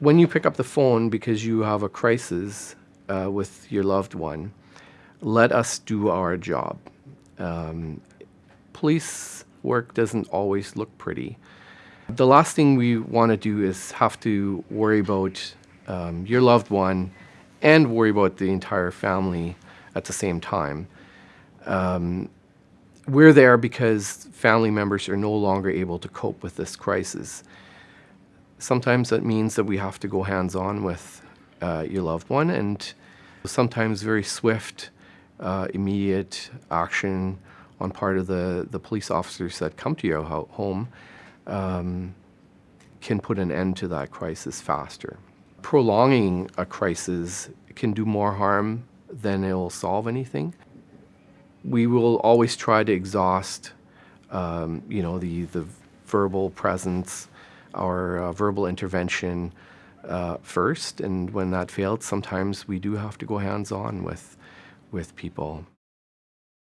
when you pick up the phone because you have a crisis uh, with your loved one, let us do our job. Um, police work doesn't always look pretty. The last thing we want to do is have to worry about um, your loved one and worry about the entire family at the same time. Um, we're there because family members are no longer able to cope with this crisis. Sometimes that means that we have to go hands-on with uh, your loved one and sometimes very swift, uh, immediate action on part of the, the police officers that come to your ho home um, can put an end to that crisis faster. Prolonging a crisis can do more harm than it will solve anything. We will always try to exhaust, um, you know, the, the verbal presence, our uh, verbal intervention uh, first, and when that failed, sometimes we do have to go hands-on with, with people.